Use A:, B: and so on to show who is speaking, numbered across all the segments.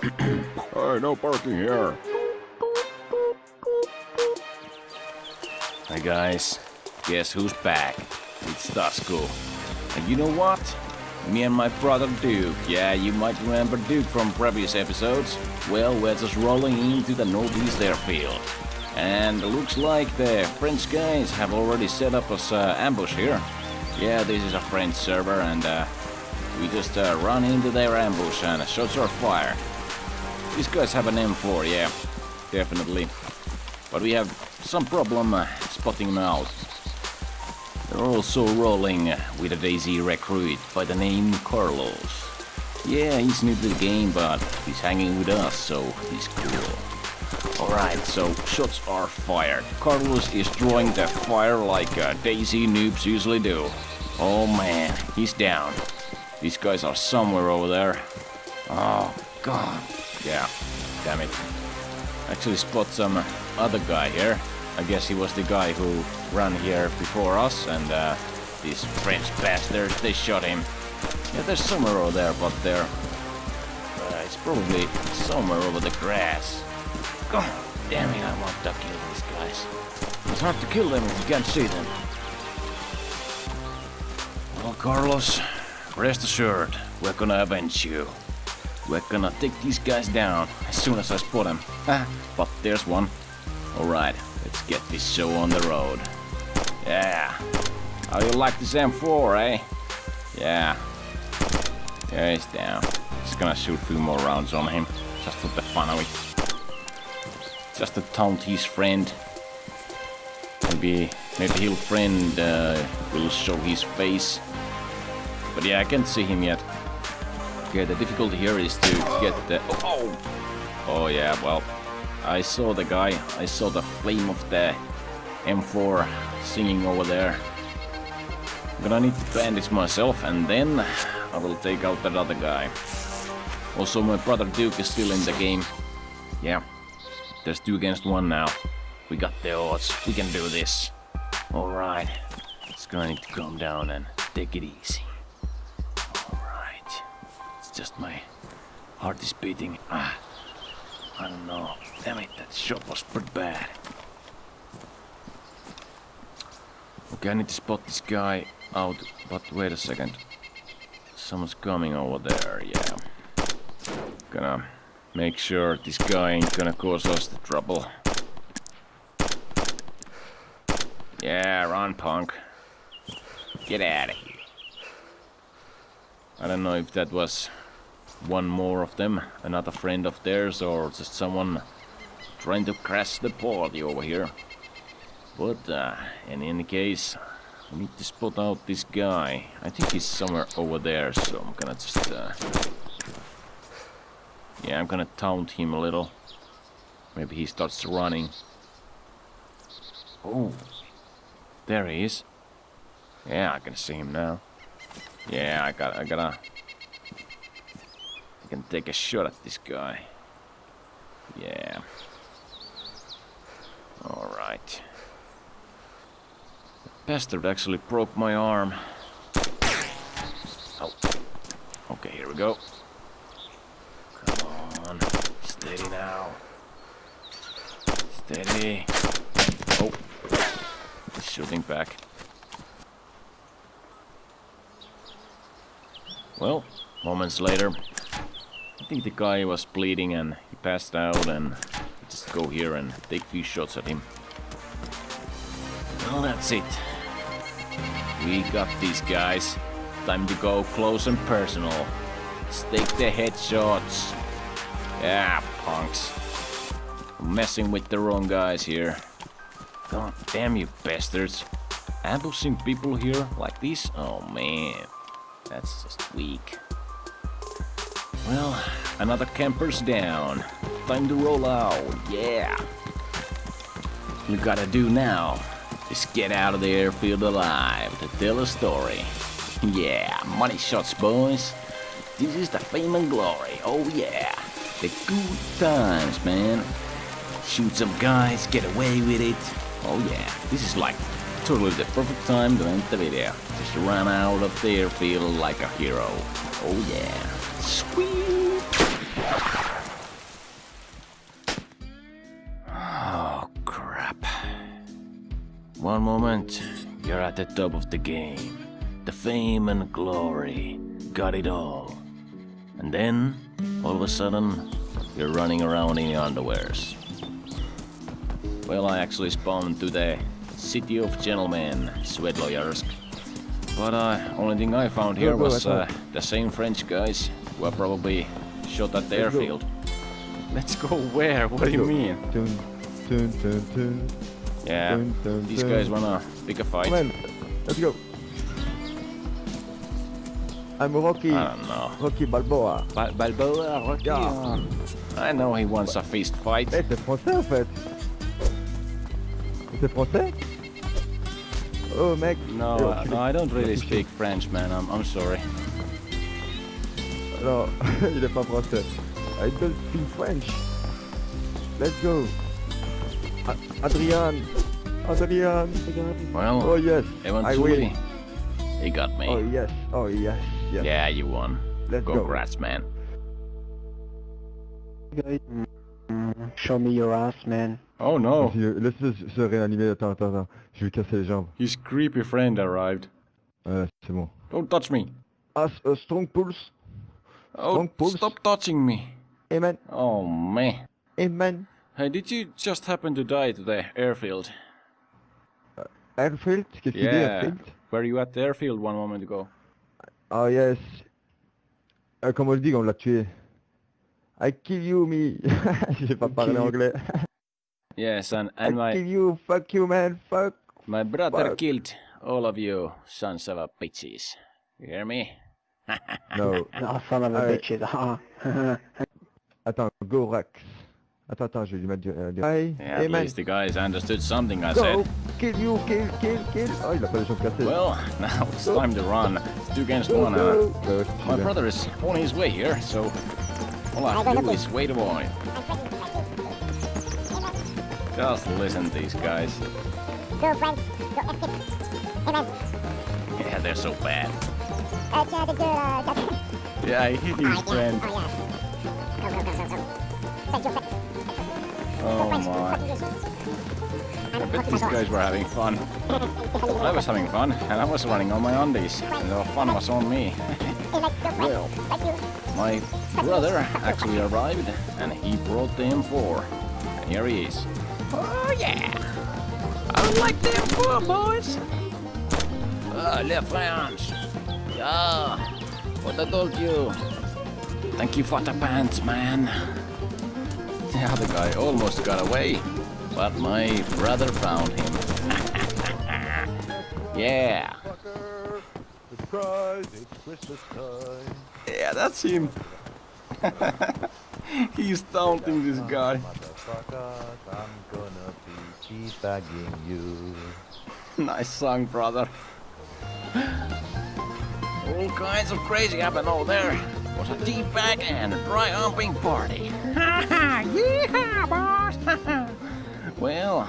A: hey, no parking here.
B: Hi guys, guess who's back? It's Tasku. And you know what? Me and my brother Duke, yeah, you might remember Duke from previous episodes. Well, we're just rolling into the northeast airfield. And looks like the French guys have already set up us uh, ambush here. Yeah, this is a French server and uh, we just uh, run into their ambush and shots are fired. These guys have an M4, yeah, definitely. But we have some problem uh, spotting them out. They're also rolling with a DayZ recruit by the name Carlos. Yeah, he's new to the game, but he's hanging with us, so he's cool. Alright, so shots are fired. Carlos is drawing the fire like uh, DayZ noobs usually do. Oh man, he's down. These guys are somewhere over there. Oh, God. Yeah, damn it. Actually spot some other guy here. I guess he was the guy who ran here before us, and uh, these French bastards, they shot him. Yeah, there's somewhere over there, but there. Uh, it's probably somewhere over the grass. God damn it, I want to kill these guys. It's hard to kill them if you can't see them. Well, Carlos, rest assured, we're gonna avenge you. We're gonna take these guys down as soon as I spot them. but there's one. Alright, let's get this show on the road. Yeah. How you like this M4, eh? Yeah. There he's down. Just gonna shoot a few more rounds on him. Just for the fun of it. Just to taunt his friend. Maybe, maybe he'll friend uh, will show his face. But yeah, I can't see him yet. Okay, the difficulty here is to get the... Oh, oh! yeah, well, I saw the guy. I saw the flame of the M4 singing over there. I'm gonna need to bandage myself and then I will take out that other guy. Also, my brother Duke is still in the game. Yeah, there's two against one now. We got the odds. We can do this. Alright, it's gonna need to calm down and take it easy just my heart is beating. Ah, I don't know. Damn it, that shot was pretty bad. Okay, I need to spot this guy out, but wait a second. Someone's coming over there, yeah. Gonna make sure this guy ain't gonna cause us the trouble. Yeah, run, punk. Get out of here. I don't know if that was one more of them, another friend of theirs, or just someone trying to crash the party over here. But uh, in any case, I need to spot out this guy. I think he's somewhere over there, so I'm gonna just... Uh, yeah, I'm gonna taunt him a little. Maybe he starts running. Oh, there he is. Yeah, I can see him now. Yeah, I got, I gotta can take a shot at this guy. Yeah. Alright. The Bastard actually broke my arm. Oh. Okay, here we go. Come on. Steady now. Steady. Oh. He's shooting back. Well, moments later, think the guy was bleeding and he passed out and just go here and take few shots at him. Well, that's it. We got these guys. Time to go close and personal. Let's take the headshots. Yeah, punks. Messing with the wrong guys here. God damn you bastards. Ambushing people here like this? Oh man. That's just weak. Well, another camper's down. Time to roll out, yeah. You gotta do now is get out of the airfield alive to tell a story. Yeah, money shots, boys. This is the fame and glory, oh yeah. The good times, man. Shoot some guys, get away with it. Oh yeah, this is like totally the perfect time to end the video. Just run out of the airfield like a hero. Oh yeah. Sweet. Oh, crap. One moment, you're at the top of the game. The fame and glory. Got it all. And then, all of a sudden, you're running around in your underwears. Well, I actually spawned to the City of Gentlemen, Svetloyarsk. But uh, only thing I found here was uh, the same French guys who were probably shot at the airfield. Let's go where? What do you mean? Yeah, these guys wanna pick a fight.
C: Let's go. I'm Rocky.
B: I don't know.
C: Rocky Balboa.
B: Bal- Balboa, Rocky.
C: Yeah.
B: I know he wants a fist fight.
C: Eh, c'est français en fait. C'est français Oh mec.
B: No, uh, no, I don't really speak French, man. I'm, I'm sorry.
C: touché. Non, il est pas français. I don't speak French. Let's go. A- Adrian. Adrian.
B: Well,
C: Oh yes. I
B: eventually,
C: win.
B: he got me.
C: Oh yes. Oh yes. Yes.
B: Yeah, you won.
C: Let's go.
B: Congrats, man.
D: guys. Mm, Show me your ass, man.
B: Oh no,
C: Laisse-le se- réanimer. Attends, attends, attends. Je vais casser les jambes.
B: his creepy friend arrived.
C: Ouais, c'est bon.
B: Don't touch me.
C: Ah, s- uh, strong pulse.
B: Oh,
C: Strong pulse.
B: stop touching me.
C: Amen.
B: Oh man.
C: Amen.
B: Hey, did you just happen to die to the airfield?
C: Airfield. Qu'est-ce qu'il dit,
B: Yeah.
C: Airfield
B: Were you at the airfield one moment ago?
C: Oh yes. Euh, comment on le dit on l'a tué I kill you, me. J'ai pas parlé anglais.
B: Yes, and, and
C: I
B: my
C: kill you, fuck you, man, fuck.
B: my brother
C: fuck.
B: killed all of you sons of a bitches. You hear me?
C: No.
D: Oh, son of a bitches. Uh,
C: Attends, go Rex. Attends, attends, je vais lui mettre du... euh, du- Aïe,
B: Yeah, at
C: amen.
B: least the guys understood something I
C: Go,
B: said.
C: kill you, kill, kill, kill. Oh, il a pas les jambes cassées.
B: Well, now it's
C: Go.
B: time to run. It's two against
C: Go,
B: one.
C: go.
B: Uh,
C: Ouais, ouais,
B: my brother is on his way here, so all I have to do is wait a while. Just listen to these guys.
E: Go, friend. Go, escape. Amen.
B: Yeah, they're so bad.
E: Uh, yeah, the good, uh.
B: Yeah, I hit his.
E: Oh, friend.
B: Oh my. I bet these guys were having fun. I was having fun, and I was running on my undies, and the fun was on me.
E: Well.
B: My brother actually arrived, and he brought the M4. And here he is. Oh yeah! I like the M4, boys! Ah, le France! Yeah! What I told you! Thank you for the pants, man! The other guy almost got away, but my brother found him. yeah!
F: Surprise, it's Christmas time.
B: Yeah, that's him! He's taunting this guy.
F: I'm gonna be teabagging you.
B: Nice song, brother. All kinds of crazy happened over there. It was a deep bag and a dry humping party. Yeehaw, boss! well,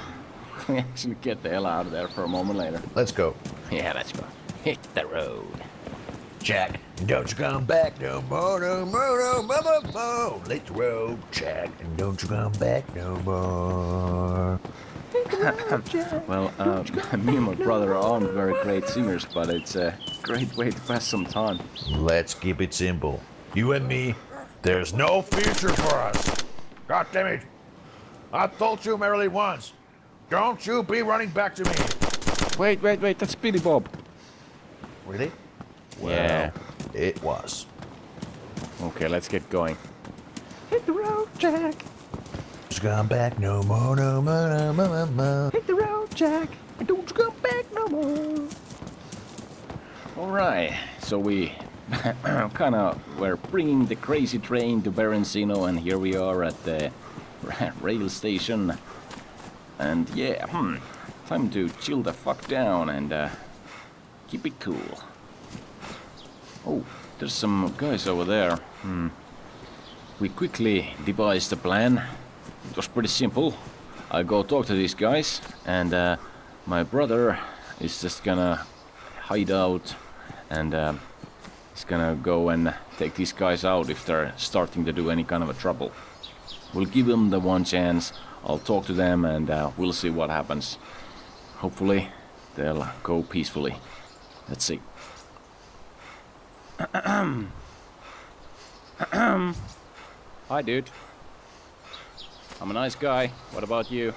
B: we actually get the hell out of there for a moment later.
F: Let's go.
B: Yeah, let's go. Hit the road.
F: Jack, don't you come back no more, no more, no more, no more. Let's roll, Jack, and don't you come back no more.
B: Well, uh, me and my brother aren't very great singers, but it's a great way to pass some time.
F: Let's keep it simple. You and me, there's no future for us. God damn it. I told you merely once. Don't you be running back to me.
B: Wait, wait, wait, that's Billy Bob.
F: Really?
B: Yeah.
F: It was.
B: Okay, let's get going.
F: Hit the road, Jack. Just come back no more, no more, no more, no more.
B: Hit the road, Jack, and don't you come back no more. All right, so we kind of were bringing the crazy train to Berencino, and here we are at the rail station. And yeah, hmm, time to chill the fuck down and uh, keep it cool. Oh, there's some guys over there. Hmm. We quickly devised a plan. It was pretty simple. I go talk to these guys, and uh, my brother is just gonna hide out, and uh, he's gonna go and take these guys out if they're starting to do any kind of a trouble. We'll give them the one chance. I'll talk to them, and uh, we'll see what happens. Hopefully, they'll go peacefully. Let's see. Hi, dude. I'm a nice guy. What about you?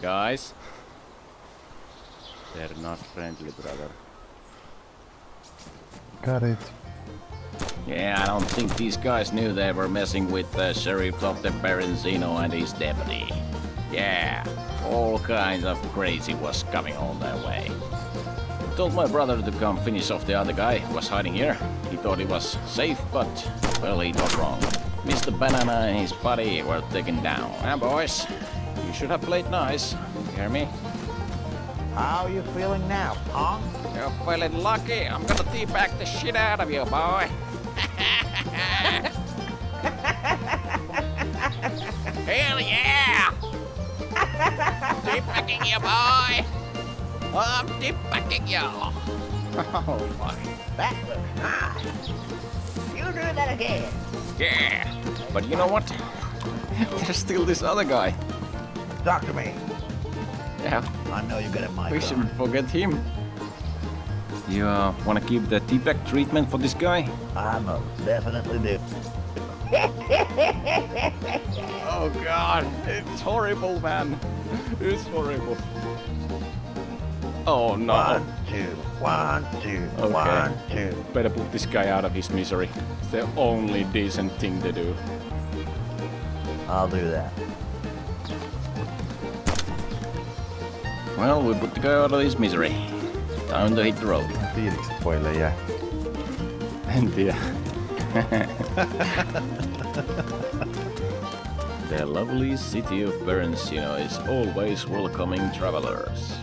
B: Guys? They're not friendly, brother.
G: Got it.
B: Yeah, I don't think these guys knew they were messing with the sheriff of the Berenzino and his deputy. Yeah, all kinds of crazy was coming on their way. Told my brother to come finish off the other guy who was hiding here. He thought he was safe, but, well, he got wrong. Mr. Banana and his buddy were taken down. Now, boys, you should have played nice. You hear me?
H: How are you feeling now, punk?
B: You're feeling lucky. I'm gonna teabag the shit out of you, boy. Hell yeah! Teabagging you, boy! I'm teabagging you! Oh, fuck.
H: That looks nice. You do that again.
B: Yeah! But you know what? There's still this other guy.
H: Doctor to me.
B: Yeah,
H: I know you're good at my
B: we shouldn't forget him. You uh, wanna give the teabag treatment for this guy?
H: I most definitely do.
B: Oh god, it's horrible, man. It's horrible. Oh no.
H: One, two, one, two,
B: Okay.
H: one, two.
B: Better put this guy out of his misery. It's the only decent thing to do.
H: I'll do that.
B: Well, we put the guy out of his misery. Time to hit the road.
G: Fiiliksi poille jää.
B: En tiedä. the lovely city of Berensino is always welcoming travelers.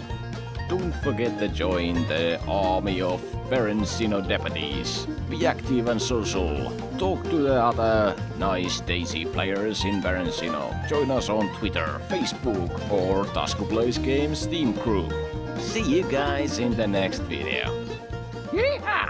B: Don't forget to join the army of Berensino deputies. Be active and social. Talk to the other nice DayZ players in Berensino. Join us on Twitter, Facebook, or Tasku Plays Games Steam Crew. See you guys in the next video. Yeehaw!